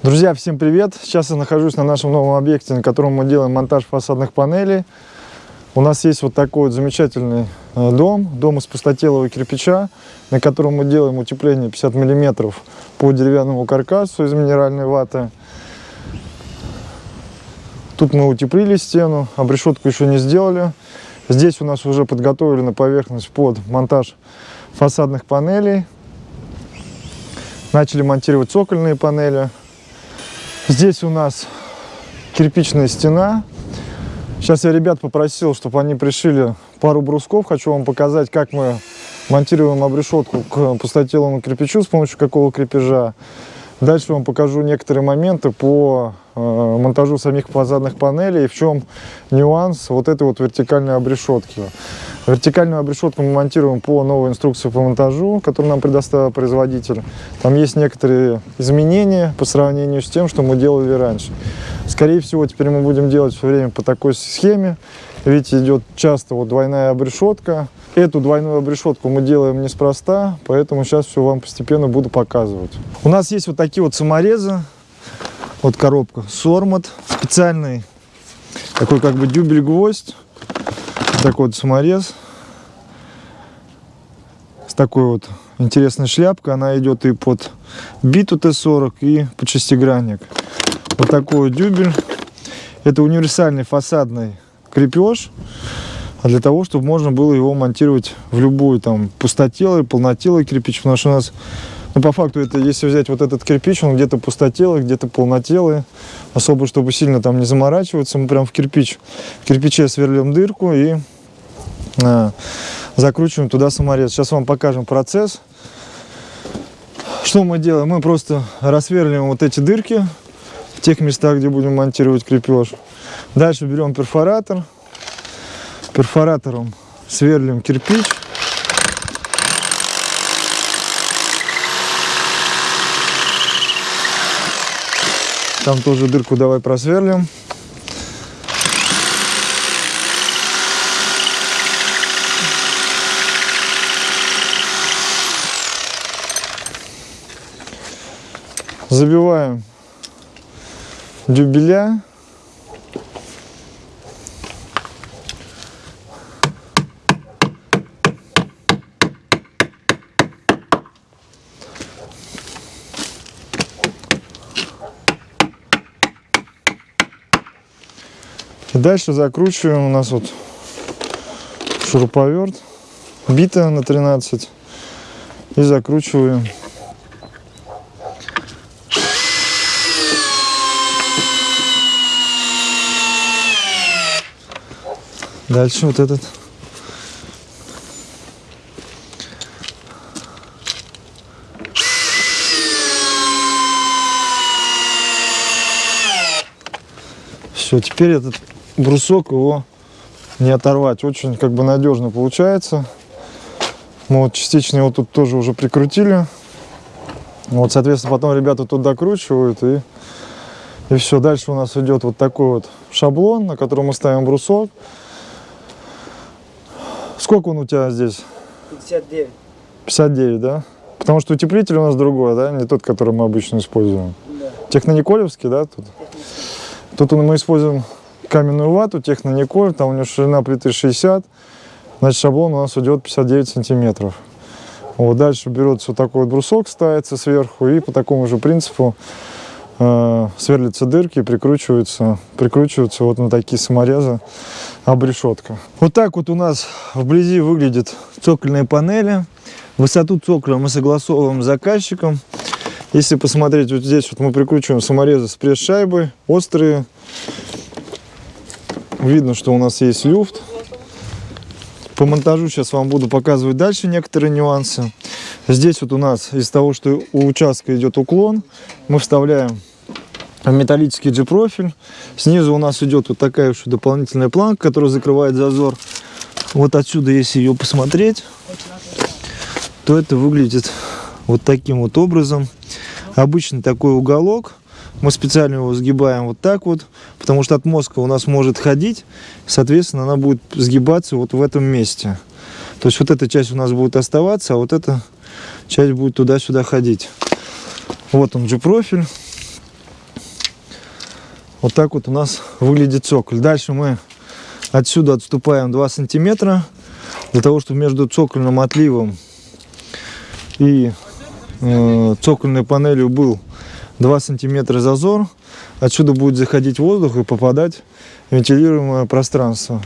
Друзья, всем привет! Сейчас я нахожусь на нашем новом объекте, на котором мы делаем монтаж фасадных панелей. У нас есть вот такой вот замечательный э, дом, дом из пустотелого кирпича, на котором мы делаем утепление 50 мм по деревянному каркасу из минеральной ваты. Тут мы утеплили стену, обрешетку еще не сделали. Здесь у нас уже подготовлена поверхность под монтаж фасадных панелей. Начали монтировать цокольные панели. Здесь у нас кирпичная стена. Сейчас я ребят попросил, чтобы они пришили пару брусков. Хочу вам показать, как мы монтируем обрешетку к пустотелому кирпичу, с помощью какого крепежа. Дальше вам покажу некоторые моменты по монтажу самих фасадных панелей в чем нюанс вот этой вот вертикальной обрешетки. Вертикальную обрешетку мы монтируем по новой инструкции по монтажу, которую нам предоставил производитель. Там есть некоторые изменения по сравнению с тем, что мы делали раньше. Скорее всего, теперь мы будем делать все время по такой схеме. Видите, идет часто вот двойная обрешетка. Эту двойную обрешетку мы делаем неспроста, поэтому сейчас все вам постепенно буду показывать. У нас есть вот такие вот саморезы. Вот коробка Сормат, специальный такой как бы дюбель-гвоздь такой вот саморез с такой вот интересной шляпкой. Она идет и под биту Т-40, и под шестигранник. Вот такой вот дюбель. Это универсальный фасадный крепеж. А для того, чтобы можно было его монтировать в любую там пустотелый, полнотелый кирпич. Потому что у нас, ну по факту, это если взять вот этот кирпич, он где-то пустотелый, где-то полнотелый. Особо, чтобы сильно там не заморачиваться, мы прям в кирпич, в кирпиче сверлим дырку и э, закручиваем туда саморез. Сейчас вам покажем процесс. Что мы делаем? Мы просто рассверливаем вот эти дырки в тех местах, где будем монтировать крепеж. Дальше берем перфоратор. Перфоратором сверлим кирпич. Там тоже дырку давай просверлим. Забиваем дюбеля. Дальше закручиваем. У нас вот шуруповерт, бита на 13. И закручиваем Дальше вот этот. Все, теперь этот брусок его не оторвать. Очень как бы надежно получается. Мы вот частично его тут тоже уже прикрутили. Вот, соответственно, потом ребята тут докручивают и, и все. Дальше у нас идет вот такой вот шаблон, на котором мы ставим брусок. Сколько он у тебя здесь? 59. 59, да? Потому что утеплитель у нас другой, да? Не тот, который мы обычно используем. Да. Технониколевский, да? Тут, тут мы используем каменную вату, технониколь, там у него ширина плиты 60, значит шаблон у нас идет 59 сантиметров. Вот дальше берется вот такой вот брусок, ставится сверху, и по такому же принципу э, сверлятся дырки, прикручиваются, прикручиваются вот на такие саморезы обрешетка. Вот так вот у нас вблизи выглядят цокольные панели. Высоту цоколя мы согласовываем с заказчиком. Если посмотреть, вот здесь вот мы прикручиваем саморезы с пресс-шайбой, острые. Видно, что у нас есть люфт. По монтажу сейчас вам буду показывать дальше некоторые нюансы. Здесь вот у нас из того, что у участка идет уклон, мы вставляем металлический G-профиль. Снизу у нас идет вот такая еще дополнительная планка, которая закрывает зазор. Вот отсюда, если ее посмотреть, то это выглядит вот таким вот образом. Обычный такой уголок. Мы специально его сгибаем вот так вот, потому что отмостка у нас может ходить, соответственно, она будет сгибаться вот в этом месте. То есть вот эта часть у нас будет оставаться, а вот эта часть будет туда-сюда ходить. Вот он же профиль. Вот так вот у нас выглядит цоколь. Дальше мы отсюда отступаем 2 сантиметра для того, чтобы между цокольным отливом и э, цокольной панелью был 2 сантиметра зазор. Отсюда будет заходить воздух и попадать в вентилируемое пространство.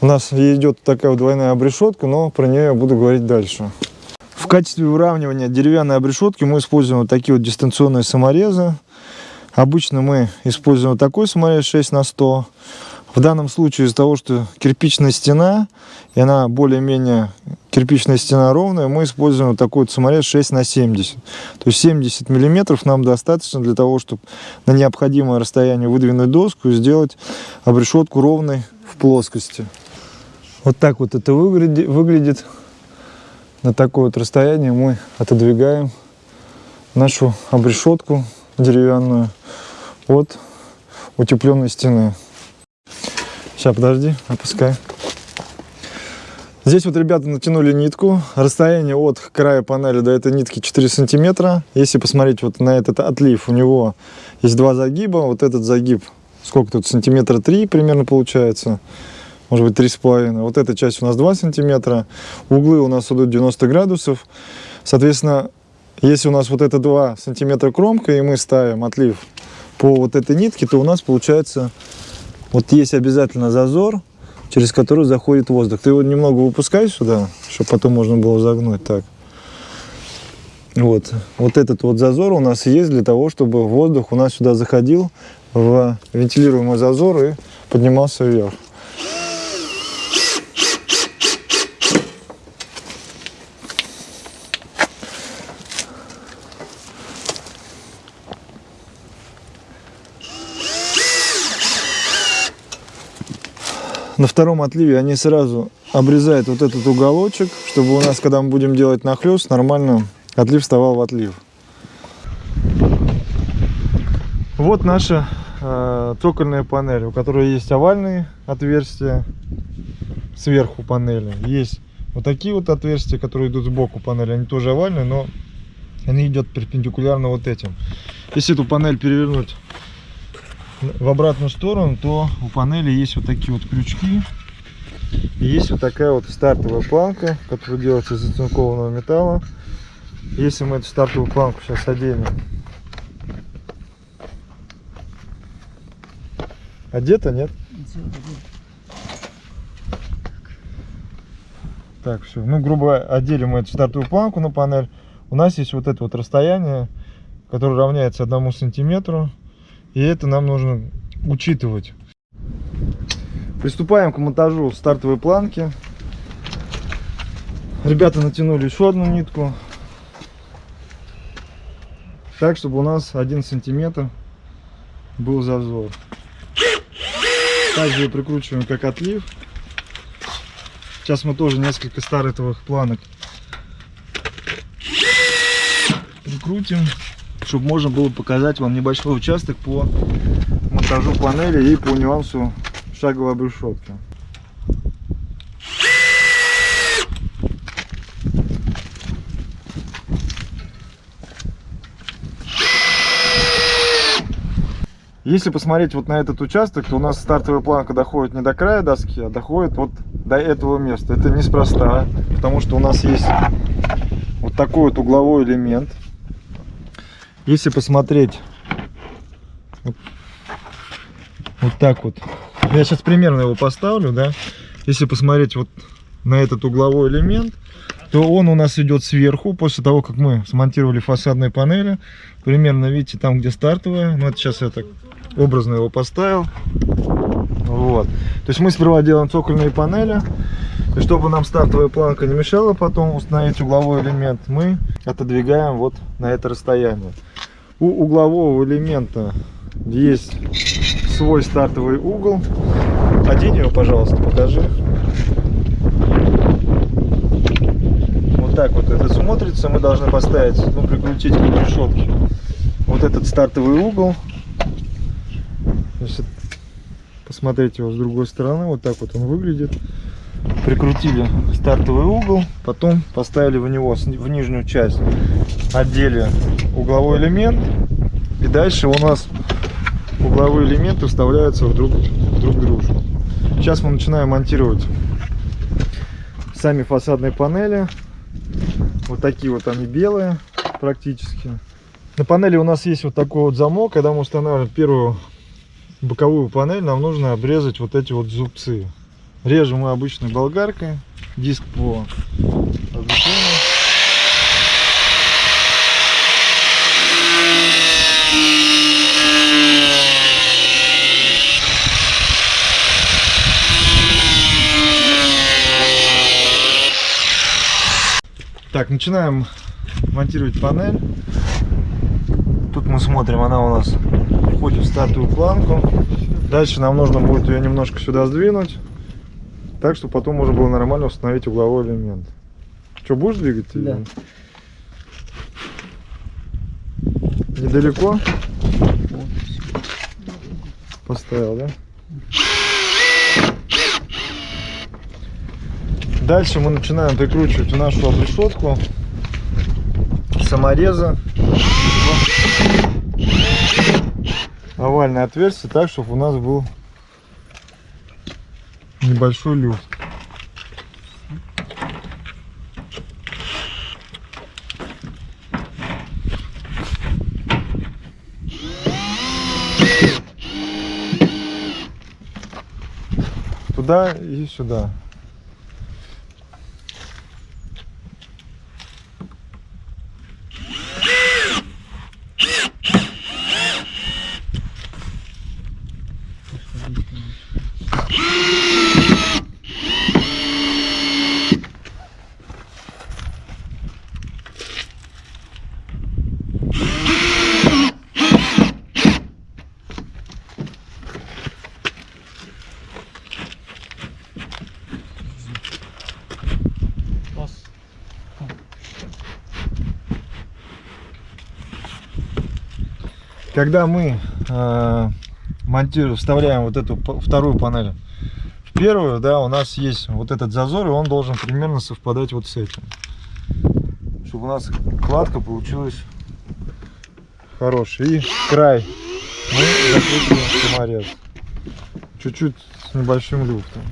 У нас идет такая двойная обрешетка, но про нее я буду говорить дальше. В качестве выравнивания деревянной обрешетки мы используем вот такие вот дистанционные саморезы. Обычно мы используем вот такой саморез 6 на 100. В данном случае из-за того, что кирпичная стена, и она более-менее кирпичная стена ровная, мы используем вот такой вот саморез 6 на 70. То есть 70 миллиметров нам достаточно для того, чтобы на необходимое расстояние выдвинуть доску и сделать обрешетку ровной в плоскости. Вот так вот это выглядит. На такое вот расстояние мы отодвигаем нашу обрешетку деревянную от утепленной стены. Сейчас, подожди, опускай. Здесь вот ребята натянули нитку. Расстояние от края панели до этой нитки 4 сантиметра. Если посмотреть вот на этот отлив, у него есть два загиба. Вот этот загиб, сколько тут, сантиметра 3 примерно получается. Может быть, три с половиной. Вот эта часть у нас 2 сантиметра. Углы у нас идут 90 градусов. Соответственно, если у нас вот это 2 сантиметра кромка, и мы ставим отлив по вот этой нитке, то у нас получается, вот есть обязательно зазор, через который заходит воздух. Ты его немного выпускай сюда, чтобы потом можно было загнуть так. Вот. вот этот вот зазор у нас есть для того, чтобы воздух у нас сюда заходил в вентилируемый зазор и поднимался вверх. На втором отливе они сразу обрезают вот этот уголочек, чтобы у нас, когда мы будем делать нахлест, нормально отлив вставал в отлив. Вот наша э, цокольная панель, у которой есть овальные отверстия сверху панели. Есть вот такие вот отверстия, которые идут сбоку панели. Они тоже овальные, но они идут перпендикулярно вот этим. Если эту панель перевернуть в обратную сторону, то у панели есть вот такие вот крючки. И есть вот такая вот стартовая планка, которая делается из оцинкованного металла. Если мы эту стартовую планку сейчас оденем, одета, нет? Так, все. Ну, грубо одели мы эту стартовую планку на панель. У нас есть вот это вот расстояние, которое равняется одному сантиметру. И это нам нужно учитывать. Приступаем к монтажу стартовой планки. Ребята натянули еще одну нитку. Так, чтобы у нас один сантиметр был зазор. Также прикручиваем как отлив. Сейчас мы тоже несколько стартовых планок прикрутим чтобы можно было показать вам небольшой участок по монтажу панели и по нюансу шаговой обрешетки. Если посмотреть вот на этот участок, то у нас стартовая планка доходит не до края доски, а доходит вот до этого места. Это неспроста, потому что у нас есть вот такой вот угловой элемент. Если посмотреть вот, вот так вот, я сейчас примерно его поставлю, да, если посмотреть вот на этот угловой элемент, то он у нас идет сверху, после того, как мы смонтировали фасадные панели. Примерно, видите, там, где стартовая. Ну, это сейчас я так образно его поставил. Вот. То есть мы сперва делаем цокольные панели. И чтобы нам стартовая планка не мешала потом установить угловой элемент, мы отодвигаем вот на это расстояние. У углового элемента есть свой стартовый угол. Одень его, пожалуйста, покажи. Вот так вот это смотрится. Мы должны поставить, ну, прикрутить к решетке вот этот стартовый угол. Значит, посмотреть его с другой стороны. Вот так вот он выглядит. Прикрутили стартовый угол, потом поставили в него в нижнюю часть отдели угловой элемент. И дальше у нас угловые элементы вставляются в друг, друг дружку. Сейчас мы начинаем монтировать сами фасадные панели. Вот такие вот они белые практически. На панели у нас есть вот такой вот замок. Когда мы устанавливаем первую боковую панель, нам нужно обрезать вот эти вот зубцы. Режем мы обычной болгаркой. Диск по Так, начинаем монтировать панель. Тут мы смотрим, она у нас входит в статую планку. Дальше нам нужно будет ее немножко сюда сдвинуть. Так, что потом можно было нормально установить угловой элемент. Что, будешь двигать? Да. Недалеко? Поставил, да? Дальше мы начинаем прикручивать нашу обрешетку самореза овальное отверстие так, чтобы у нас был небольшой люфт. Туда и сюда. Когда мы э, монтируем, вставляем вот эту вторую панель в первую, да, у нас есть вот этот зазор, и он должен примерно совпадать вот с этим. Чтобы у нас кладка получилась хорошая. И край мы закручиваем саморез. Чуть-чуть с небольшим люфтом.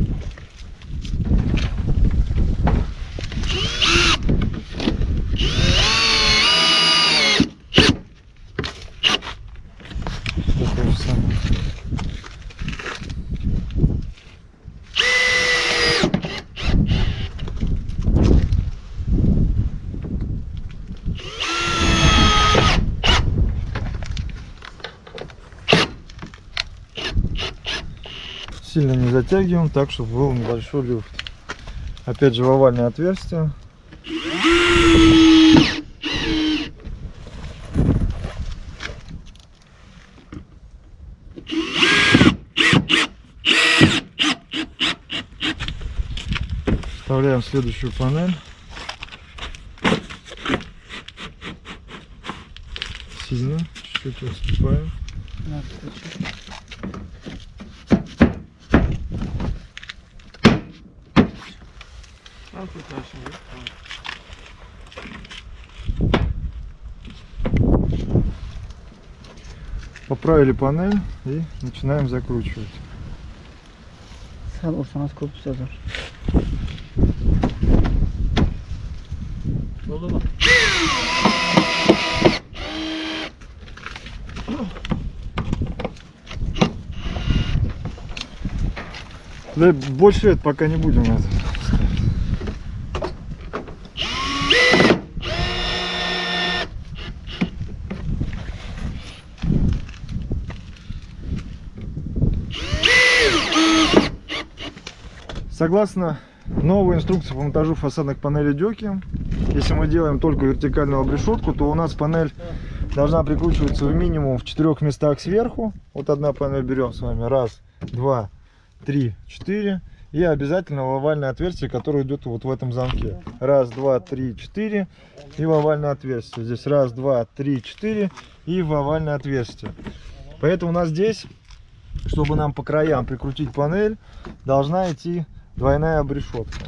сильно не затягиваем, так чтобы был небольшой люфт. Опять же в овальное отверстие. Вставляем следующую панель. Сильно, чуть-чуть отступаем. Поправили панель и начинаем закручивать. Хорошо, у нас все за. Да больше это пока не будем это. Согласно новой инструкции по монтажу фасадных панелей дёки, если мы делаем только вертикальную обрешетку, то у нас панель должна прикручиваться в минимум в четырех местах сверху. Вот одна панель берем с вами. Раз, два, три, четыре. И обязательно в овальное отверстие, которое идет вот в этом замке. Раз, два, три, четыре. И в овальное отверстие. Здесь раз, два, три, четыре. И в овальное отверстие. Поэтому у нас здесь, чтобы нам по краям прикрутить панель, должна идти двойная обрешетка.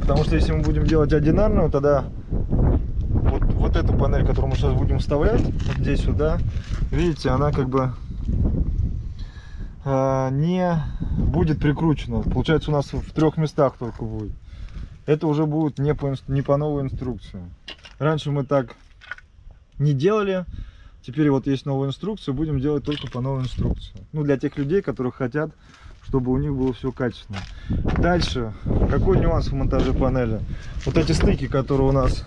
Потому что если мы будем делать одинарную, тогда вот, вот эту панель, которую мы сейчас будем вставлять, вот здесь сюда, видите, она как бы э, не будет прикручено. Получается, у нас в трех местах только будет. Это уже будет не по, не по новой инструкции. Раньше мы так не делали. Теперь вот есть новая инструкция, будем делать только по новой инструкции. Ну, для тех людей, которые хотят, чтобы у них было все качественно. Дальше, какой нюанс в монтаже панели? Вот эти стыки, которые у нас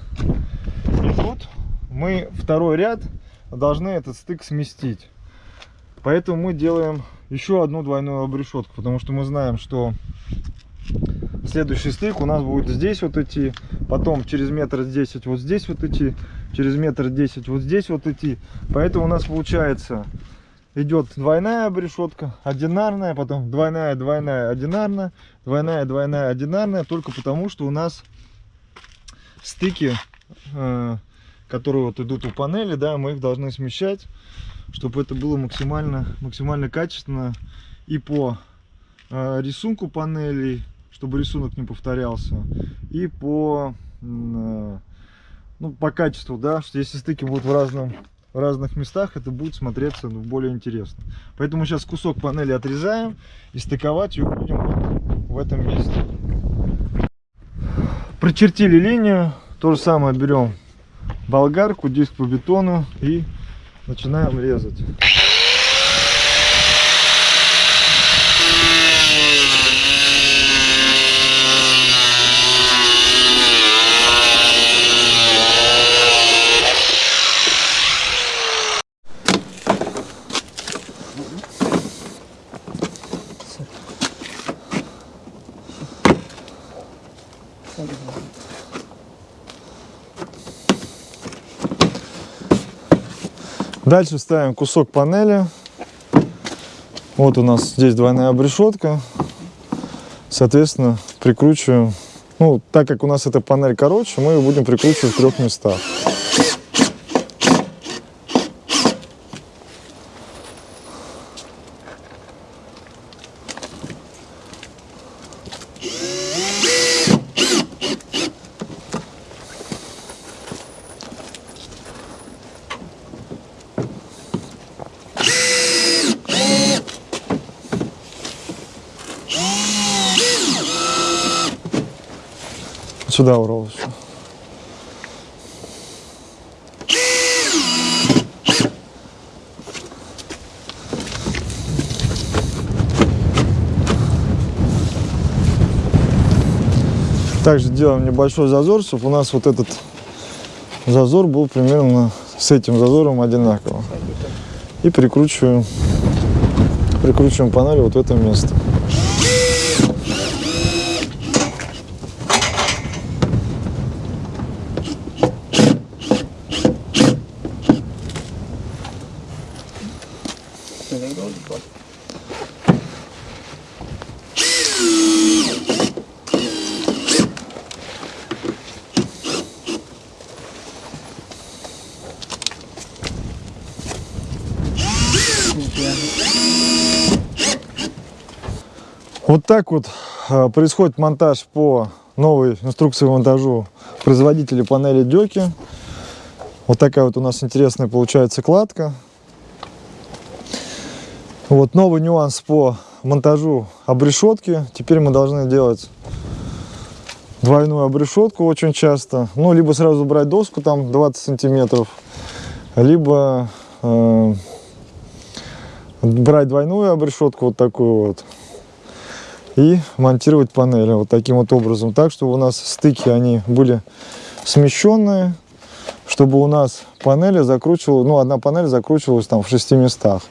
идут, мы второй ряд должны этот стык сместить. Поэтому мы делаем еще одну двойную обрешетку, потому что мы знаем, что следующий стык у нас будет здесь вот идти, потом через метр десять вот здесь вот идти, через метр десять вот здесь вот идти. Поэтому у нас получается идет двойная обрешетка, одинарная, потом двойная, двойная, одинарная, двойная, двойная, одинарная, только потому что у нас стыки, э, которые вот идут у панели, да, мы их должны смещать, чтобы это было максимально, максимально качественно и по э, рисунку панелей, чтобы рисунок не повторялся, и по, э, ну, по качеству, да, что если стыки будут в разном в разных местах это будет смотреться ну, более интересно. Поэтому сейчас кусок панели отрезаем и стыковать ее будем вот в этом месте. Прочертили линию. То же самое берем болгарку, диск по бетону и начинаем резать. Дальше ставим кусок панели. Вот у нас здесь двойная обрешетка. Соответственно, прикручиваем. Ну, так как у нас эта панель короче, мы ее будем прикручивать в трех местах. Сюда еще. Также делаем небольшой зазор, чтобы у нас вот этот зазор был примерно с этим зазором одинаково. И прикручиваем, прикручиваем панель вот в это место. Вот так вот а, происходит монтаж по новой инструкции монтажу производителя панели Дёки. Вот такая вот у нас интересная получается кладка. Вот новый нюанс по монтажу обрешетки. Теперь мы должны делать двойную обрешетку очень часто. Ну, либо сразу брать доску там 20 сантиметров, либо э, брать двойную обрешетку вот такую вот и монтировать панели вот таким вот образом, так, чтобы у нас стыки, они были смещенные, чтобы у нас панели закручивала, ну, одна панель закручивалась там в шести местах.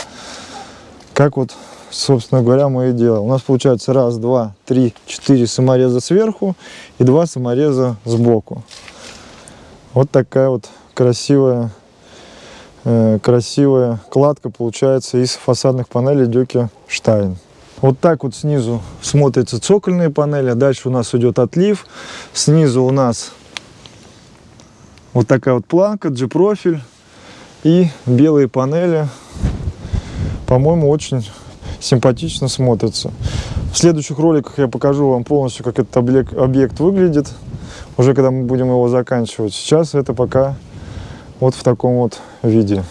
Как вот, собственно говоря, мы и делаем. У нас получается раз, два, три, четыре самореза сверху и два самореза сбоку. Вот такая вот красивая, э, красивая кладка получается из фасадных панелей Дюки Штайн. Вот так вот снизу смотрятся цокольные панели. Дальше у нас идет отлив. Снизу у нас вот такая вот планка, G-профиль и белые панели. По-моему, очень симпатично смотрятся. В следующих роликах я покажу вам полностью, как этот объект, объект выглядит, уже когда мы будем его заканчивать. Сейчас это пока вот в таком вот виде.